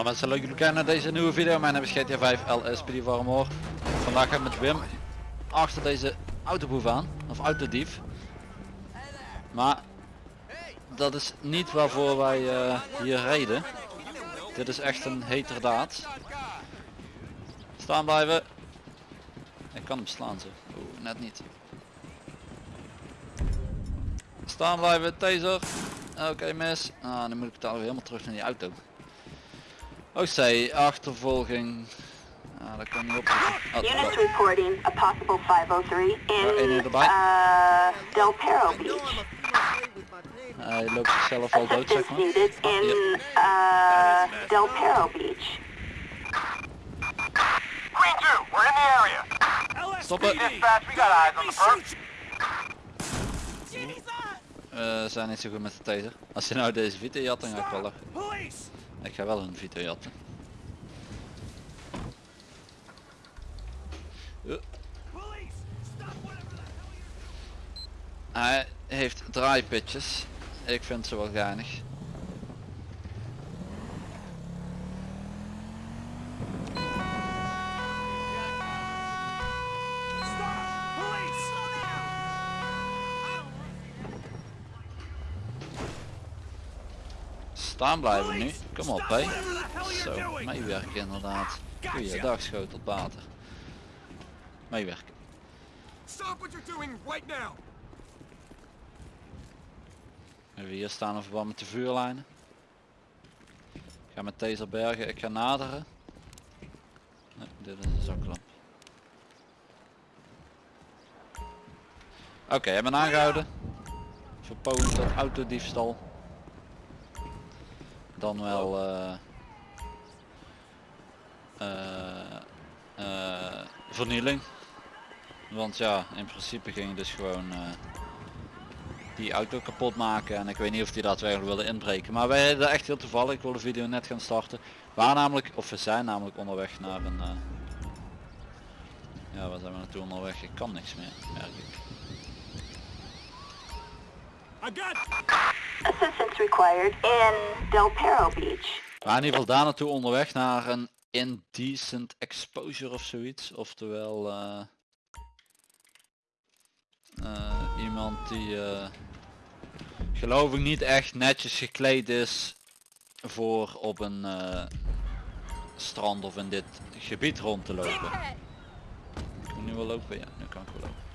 Hallo mensen, leuk jullie kijken naar deze nieuwe video. Mijn naam is GTA 5 LSPD Warmore. Vandaag ga ik met Wim achter deze autoboef aan, of autodief. Maar dat is niet waarvoor wij eh, hier reden. Dit is echt een heterdaad. Staan blijven. Ik kan hem slaan. Oeh, net niet. Staan blijven, taser. Oké mis. Ah, dan moet ik het alweer helemaal terug naar die auto. OC, achtervolging. Ah, dat kan niet op. Oh, Units reporting a possible 503 één in uh, Del Perro Beach. hij loopt zichzelf al dood zeg Assistance maar. needed in uh, Del Perro Beach. Green 2, we're in the area. Stoppen. Dispatch, we got eyes on the perp. We zijn niet zo goed met de taser. Als je nou deze Vito jat, dan ga ik wel lachen. Ik ga wel een Vito jatten. You're... Hij heeft draaipitjes. Ik vind ze wel geinig. Staan blijven nu. Kom op hé. Zo, meewerken inderdaad. Goeiedag schotelpater. Meewerken. Even hier staan in verband met de vuurlijnen. Ik ga met taser bergen, ik ga naderen. Nee, dit is een zaklamp. Oké, hebben aangehouden. Verpoging tot autodiefstal. Dan wel eh eh, eh, vernieling. Want ja, in principe ging dus gewoon die auto kapot maken en ik weet niet of die daadwerkelijk wilde inbreken. Maar wij hebben echt heel toevallig, ik wil de video net gaan starten. We waren namelijk, of we zijn namelijk onderweg naar een... ja, waar zijn we naartoe onderweg? Ik kan niks meer, merk ik. I got... Assistance required in Del Perro Beach. We waren in ieder geval daar naartoe onderweg naar een indecent exposure of zoiets. Oftewel eh, eh, iemand die eh, geloof ik niet echt netjes gekleed is voor op een eh, strand of in dit gebied rond te lopen. Nu wel lopen? Ja, nu kan ik wel lopen.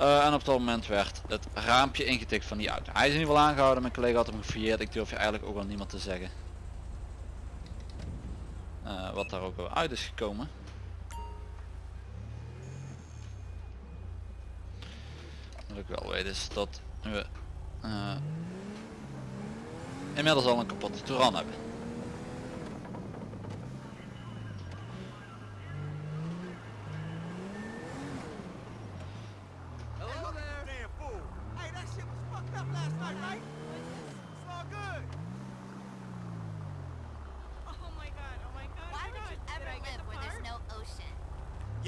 Eh, en op dat moment werd het raampje ingetikt van die auto. Hij is in ieder geval aangehouden, mijn collega had hem gefouilleerd. Ik durf je eigenlijk ook wel niemand te zeggen. Eh, wat daar ook wel uit is gekomen. Wat ik wel weet is dat we eh, inmiddels al een kapotte Touran hebben.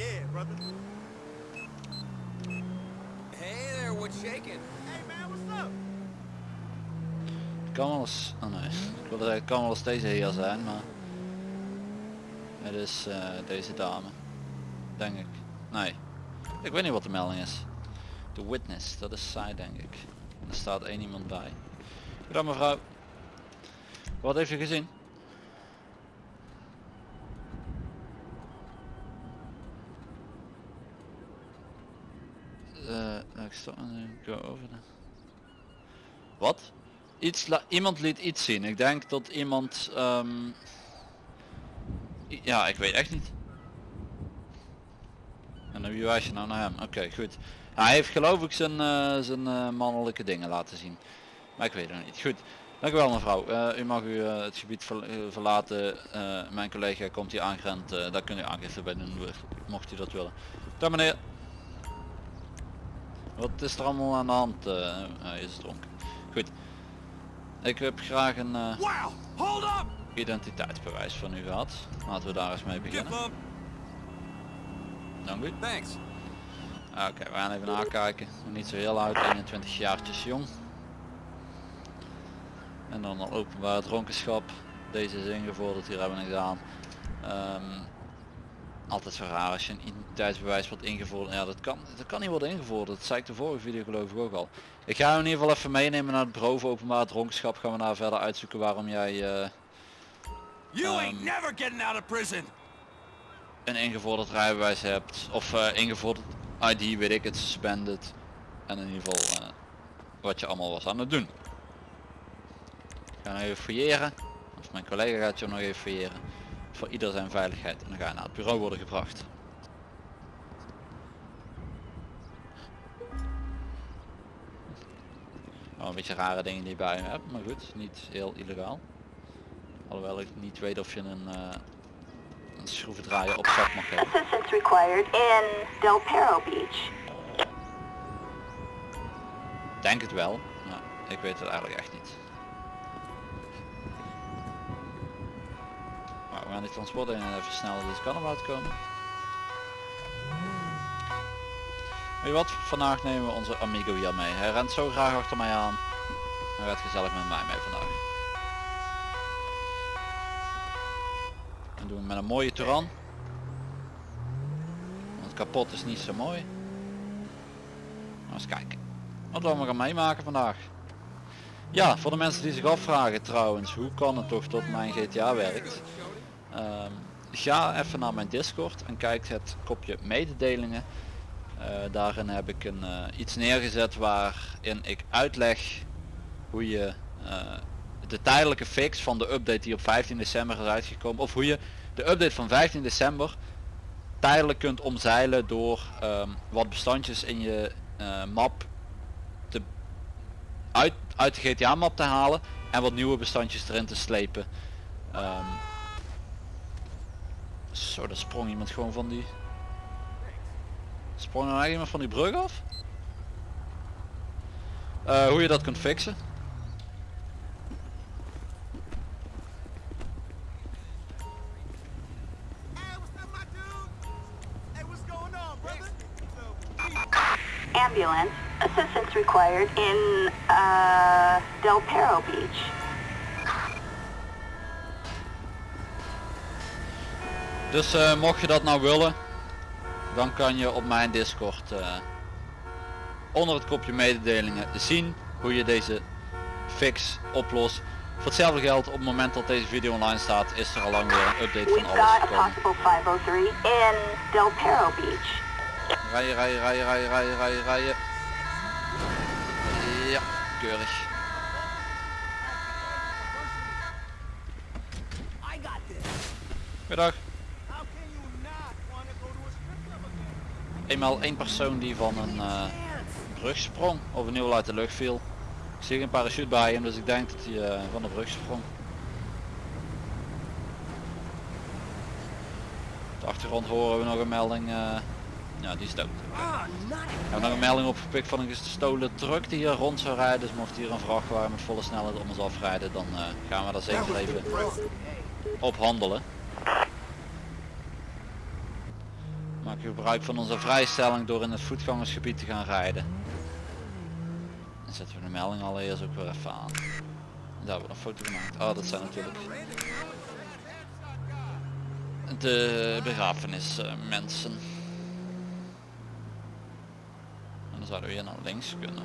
Yeah, brother. Hey there, what's shaking? Hey, man, what's up? Het kan wel eens, oh nee, ik wilde zeggen het kan wel eens deze heer zijn, maar het is eh, deze dame, denk ik. Nee, ik weet niet wat de melding is. De witness, dat is zij denk ik. En er staat één iemand bij. Goedendag mevrouw. Wat heeft u gezien? Sta go over de... Wat? Iets la- iemand liet iets zien. Ik denk dat iemand... ehm, Ja, ik weet echt niet. En dan wie wijs je nou naar hem? Oké, goed. Hij heeft geloof ik zijn, eh, zijn eh, mannelijke dingen laten zien. Maar ik weet het nog niet. Goed. Dank u wel mevrouw. Eh, u mag u het gebied ver- verlaten. Mijn collega komt hier aangerend. eh daar kunt u aangifte bij doen, mocht u dat willen. Dag meneer. Wat is er allemaal aan de hand? eh hij is dronken. Goed. Ik heb graag een eh, identiteitsbewijs van u gehad. Laten we daar eens mee beginnen. Dank u. Thanks. Oké, we gaan even nakijken. Niet zo heel oud, 21 jaartjes jong. En dan al openbaar dronkenschap. Deze is ingevorderd, hier hebben we niks aan. Ehm, altijd zo raar als je een identiteitsbewijs wordt ingevorderd. Ja, dat kan, dat kan niet worden ingevorderd. Dat zei ik de vorige video geloof ik ook al. Ik ga hem in ieder geval even meenemen naar het bureau voor openbaar dronkenschap. Gaan we daar verder uitzoeken waarom jij eh, You ain't Um, never getting out of prison. een ingevorderd rijbewijs hebt. Of eh, ingevorderd ID, weet ik het, suspended. En in ieder geval eh, wat je allemaal was aan het doen. Ik ga nog even fouilleren. Of mijn collega gaat je nog even fouilleren. Voor ieder zijn veiligheid. En dan ga je naar het bureau worden gebracht. Oh, een beetje rare dingen die je bij me hebt, maar goed, niet heel illegaal. Alhoewel ik niet weet of je een, uh, een schroevendraaier op zak mag hebben. Assistance required in Del Perro Beach. Denk het wel, maar ik weet het eigenlijk echt niet. We gaan die transporten even versnellen, dus kan komen. Weet je wat, vandaag nemen we onze amigo hier mee. Hij rent zo graag achter mij aan. Hij gaat gezellig met mij mee vandaag. En doen we met een mooie Touran. Want kapot is niet zo mooi. Maar eens kijken. Wat we gaan meemaken vandaag. Ja, voor de mensen die zich afvragen trouwens, hoe kan het toch dat mijn GTA werkt? Ehm, ga even naar mijn Discord en kijk het kopje mededelingen. Eh, daarin heb ik een, eh, iets neergezet waarin ik uitleg hoe je eh, de tijdelijke fix van de update die op 15 december is uitgekomen, of hoe je de update van 15 december tijdelijk kunt omzeilen door ehm, wat bestandjes in je map te, uit, uit de GTA map te halen en wat nieuwe bestandjes erin te slepen. Ehm, zo, daar sprong iemand gewoon van die... Sprong er nou iemand van die brug af? Eh, hoe je dat kunt fixen. Ambulance. Assistance required in uh, Del Perro Beach. Dus eh, mocht je dat nou willen, dan kan je op mijn Discord eh, onder het kopje mededelingen zien hoe je deze fix oplost. Voor hetzelfde geld op het moment dat deze video online staat is er al lang weer een update van alles gekomen. possible 503 in Del Perro Beach. Rijden, rijden, rijden, rijden, rijden, rijden, rijden. Ja, keurig. Goedendag. How can you not want to go to a strip club again? Eenmaal één persoon die van een eh, brug sprong of ieder geval uit de lucht viel. Ik zie geen parachute bij hem, dus ik denk dat hij eh, van de brug sprong. Op de achtergrond horen we nog een melding. eh, ja, die is dood. Ah, We hebben nog een melding opgepikt van een gestolen truck die hier rond zou rijden. Dus mocht hier een vrachtwagen met volle snelheid om ons afrijden, dan eh, gaan we daar zeker even op handelen. Maak gebruik van onze vrijstelling door in het voetgangersgebied te gaan rijden. Dan zetten we de melding allereerst ook weer even aan. Daar hebben we een foto gemaakt. Oh, dat zijn natuurlijk de begrafenismensen. En dan zouden we hier naar links kunnen.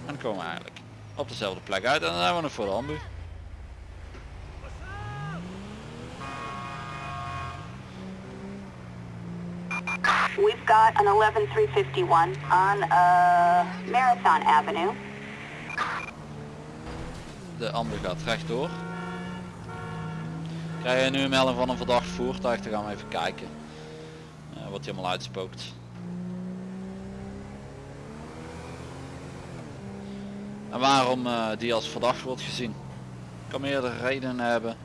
En dan komen we eigenlijk op dezelfde plek uit en dan zijn we nog voor de ambu. We've got an 11351 on uh, Marathon Avenue. De ambu gaat rechtdoor. Krijg je nu een melding van een verdacht voertuig, dan gaan we even kijken. eh, wat hij allemaal uitspookt. En waarom eh, die als verdacht wordt gezien. Kan meerdere redenen hebben.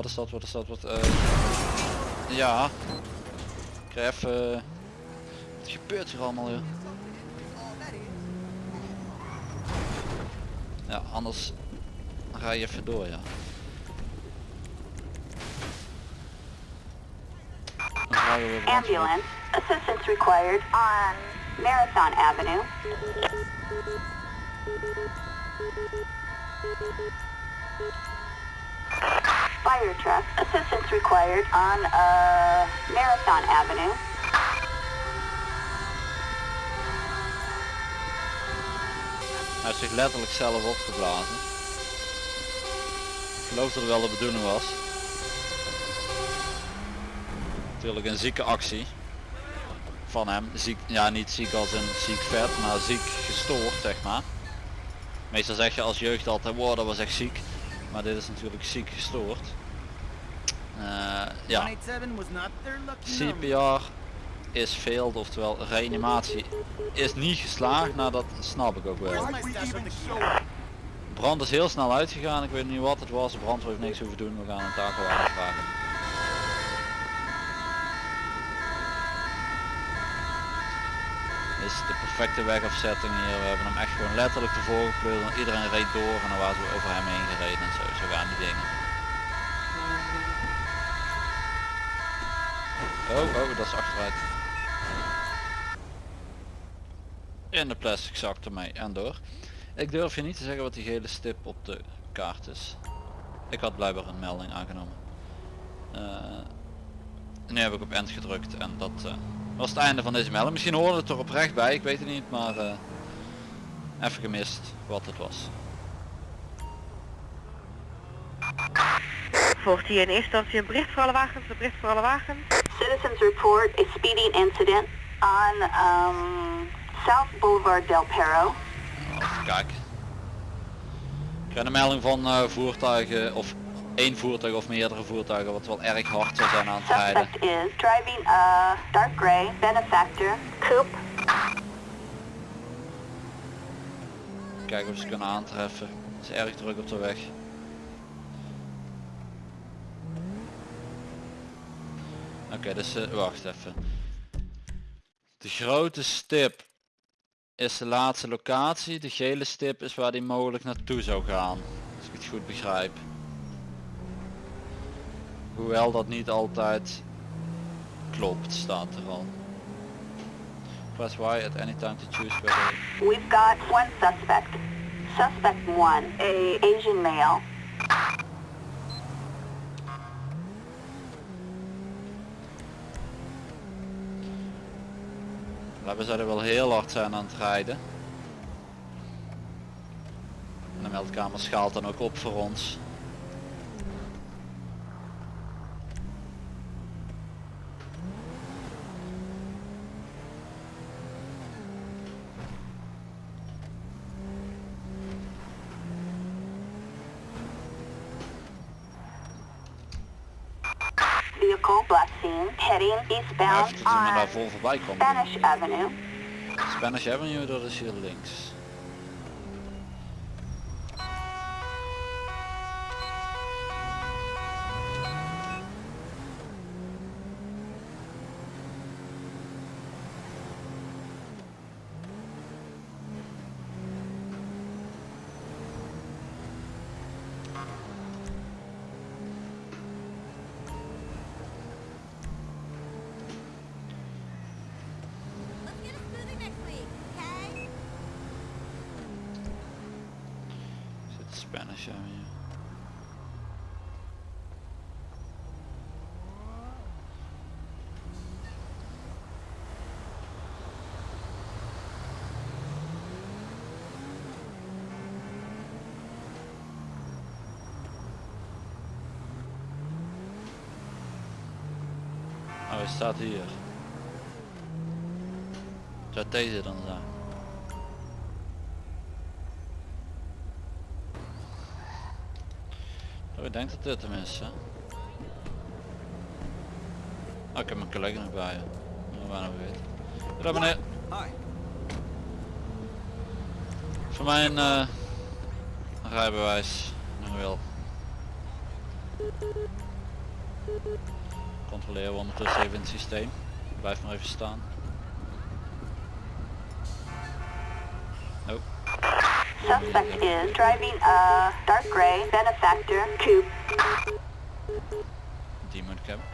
Wat is dat, wat is dat, wat... eh, ja. Ik krijg even... Wat gebeurt hier allemaal, joh? Ja, anders ga je even door, ja. Ambulance. Assistance required on Marathon Avenue. Fire truck. Assistance required on uh, Marathon Avenue. Hij heeft zich letterlijk zelf opgeblazen. Ik geloof dat het wel de bedoeling was. Natuurlijk een zieke actie. Van hem. Ziek, ja niet ziek als een ziek vet, maar ziek gestoord zeg maar. Meestal zeg je als jeugd altijd, wow dat was echt ziek. Maar dit is natuurlijk ziek gestoord. Eh, ja, 187 was not their lucky number. CPR is failed, oftewel reanimatie is niet geslaagd. Nou dat snap ik ook wel. Brand is heel snel uitgegaan, ik weet niet wat het was. De brandweer heeft niks hoeven doen, we gaan een takelwaarde vragen. Is de perfecte wegafzetting hier. We hebben hem echt gewoon letterlijk ervoor gepleurd en iedereen reed door en dan waren ze over hem heen gereden en zo. Zo gaan die dingen. Oh, oh, dat is achteruit. In de plastic zak ermee en door. Ik durf je niet te zeggen wat die gele stip op de kaart is. Ik had blijkbaar een melding aangenomen. Eh, nu heb ik op end gedrukt en dat eh, was het einde van deze melding. Misschien hoorde het er oprecht bij, ik weet het niet, maar eh, even gemist wat het was. Volgt hier in eerste instantie een bericht voor alle wagens, een bericht voor alle wagens. Citizens report a speeding incident on um, South Boulevard Del Perro. Even kijken. Ik krijg een melding van eh, voertuigen of één voertuig of meerdere voertuigen wat wel erg hard zou zijn aan het rijden. Is driving a dark gray benefactor coupe. Kijken of ze kunnen aantreffen. Het is erg druk op de weg. Oké, dus eh, wacht even. De grote stip is de laatste locatie. De gele stip is waar die mogelijk naartoe zou gaan. Als ik het goed begrijp. Hoewel dat niet altijd klopt, staat er al. Press Y at any time to choose whether We've got one suspect. Suspect one, a Asian male. We zouden wel heel hard zijn aan het rijden. En de meldkamer schaalt dan ook op voor ons. Vehicle black scene heading eastbound daar on voorbij komen. Spanish Avenue. Spanish Avenue, dat is hier links. Spanish Avenue. Oh, hij staat hier. Zou deze dan zijn? Oh, ik denk dat dit hem is? Oh, ik heb mijn collega nog bij je. Meneer. Hi. Voor mijn eh, rijbewijs nog wel. Controleren we ondertussen even het systeem. Blijf maar even staan. Suspect is driving a dark gray benefactor coupe. die moet ik hebben.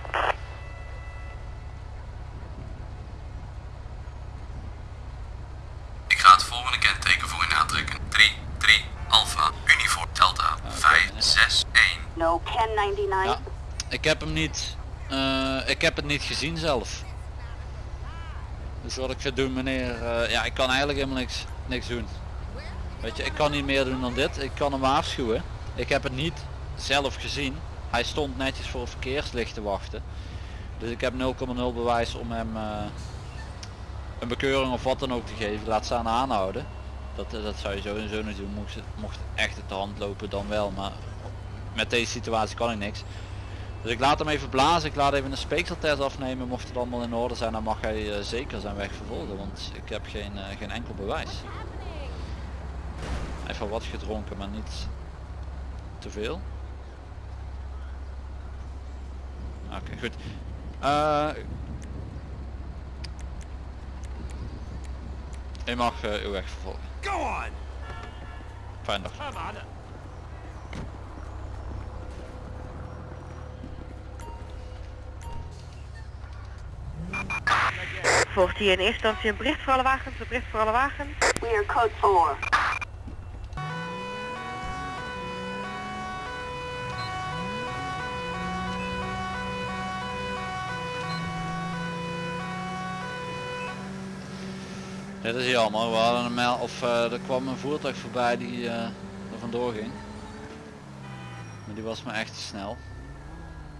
volgende kenteken voor u aantrekken. 3, 3, Alpha, Uniform, Delta, 5, 6, 1. No 1099. Ja, ik heb hem niet, eh, ik heb het niet gezien zelf. Dus wat ik ga doen meneer, eh, ja ik kan eigenlijk helemaal niks, niks doen. Weet je, ik kan niet meer doen dan dit. Ik kan hem waarschuwen. Ik heb het niet zelf gezien. Hij stond netjes voor een verkeerslicht te wachten. Dus ik heb 0,0 bewijs om hem eh, een bekeuring of wat dan ook te geven. Laat staan aanhouden. Dat, eh, dat zou je sowieso niet doen. Mocht, het- mocht het echt uit de hand lopen dan wel. Maar met deze situatie kan ik niks. Dus ik laat hem even blazen. Ik laat even een speekseltest afnemen. Mocht het allemaal in orde zijn dan mag hij eh, zeker zijn weg vervolgen. Want ik heb geen, geen enkel bewijs. Wel wat gedronken maar niet te veel. Oké goed. Eh u mag eh, uw weg vervolgen. Go on! Fijn dag. Volgt hier in eerste instantie een bericht voor alle wagens, een bericht voor alle wagens. We are code 4. Dit is jammer. We hadden een mel of eh, er kwam een voertuig voorbij die eh, er vandoor ging. Maar die was me echt te snel.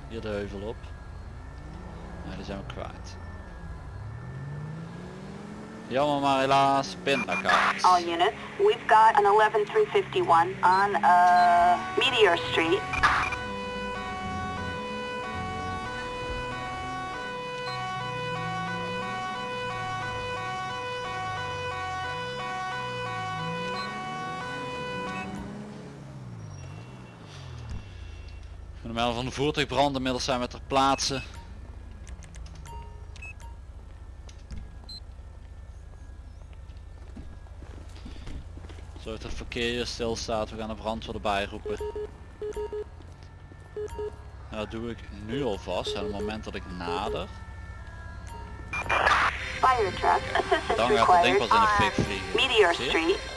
Hier de heuvel op. Ja, die zijn we kwijt. Jammer maar helaas pindakaart. All units, we've got an 11351 on uh, Meteor Street. Melding van de voertuigbrand inmiddels zijn we ter plaatse. Zorg dat het verkeer hier stilstaat, we gaan de brandweer erbij roepen. Nou, dat doe ik nu alvast, en op het moment dat ik nader, dan gaat het ding pas in de fik vliegen.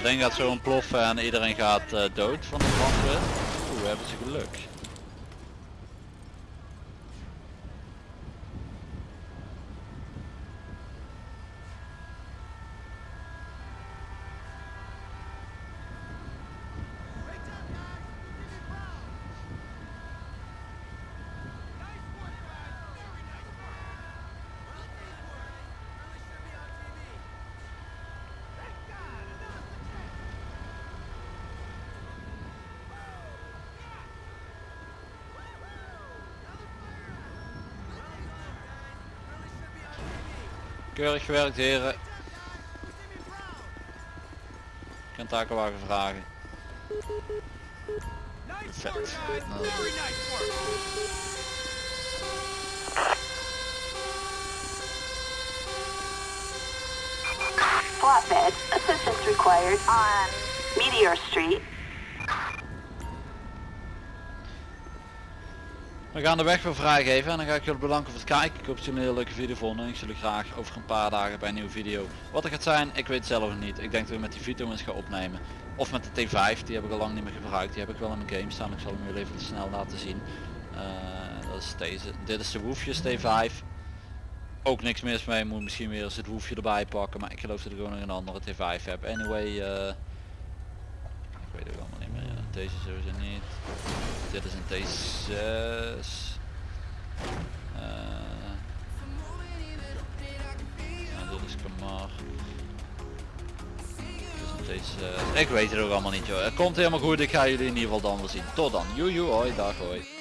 Dat ding gaat zo ontploffen en iedereen gaat eh, dood van de brandweer. Oeh, hebben ze geluk. Keurig gewerkt heren. Ik kan takenwagen vragen. Vet. Flatbed, required on Meteor Street. We gaan de weg weer vrijgeven en dan ga ik jullie bedanken voor het kijken. Ik hoop dat jullie een hele leuke video vonden en ik zie jullie graag over een paar dagen bij een nieuwe video. Wat er gaat zijn, ik weet zelf niet. Ik denk dat ik met die Vito eens ga opnemen. Of met de T5, die heb ik al lang niet meer gebruikt. Die heb ik wel in mijn game staan. Ik zal hem jullie even snel laten zien. Eh, dat is deze. Dit is de Woefjes T5. Ook niks mis mee, moet misschien weer eens het woefje erbij pakken. Maar ik geloof dat ik gewoon nog een andere T5 heb. Anyway, eh, ik weet het. Ja, Deze sowieso niet. Dit is een T6. Eh, dit is Kamar. Dit is een T6. Ik weet het ook allemaal niet joh. Het komt helemaal goed. Ik ga jullie in ieder geval dan wel zien. Tot dan. Joejoe. Hoi. Dag. Hoi.